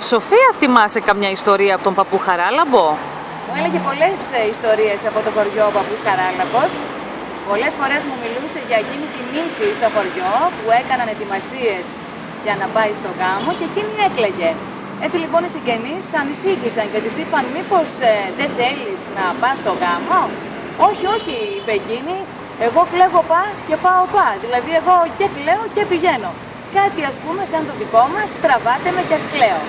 Σοφία, θυμάσαι καμιά ιστορία από τον παππού Χαράλαμπο; Μου έλεγε πολλές ιστορίε ιστορίες από το χωριό ο παππούς Χαράλαμπος. Πολλές φορές μου μιλούσε για εκείνη την ύφη στο χωριό που έκαναν ετοιμασίες για να πάει στο γάμο και εκείνη έκλαιγε. Έτσι λοιπόν οι συγγενείς ανησύχησαν και της είπαν μήπως ε, δεν θέλεις να πας στο γάμο; Όχι, όχι, είπε εκείνη, εγώ κλαίγω πά και πάω πά. Δηλαδή εγώ και κλαίω και πηγαίνω. Κάτι ας πούμε σαν το δικό μας, τραβάτε με και ας κλαίω.